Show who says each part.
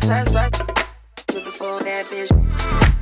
Speaker 1: shots back. Looking for that bitch.